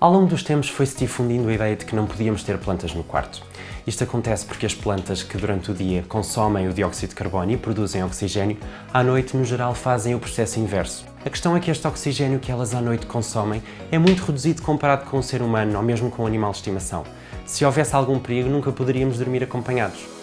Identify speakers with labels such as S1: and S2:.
S1: Ao longo dos tempos foi-se difundindo a ideia de que não podíamos ter plantas no quarto. Isto acontece porque as plantas que durante o dia consomem o dióxido de carbono e produzem oxigênio, à noite, no geral, fazem o processo inverso. A questão é que este oxigênio que elas à noite consomem é muito reduzido comparado com o ser humano ou mesmo com o animal de estimação. Se houvesse algum perigo, nunca poderíamos dormir acompanhados.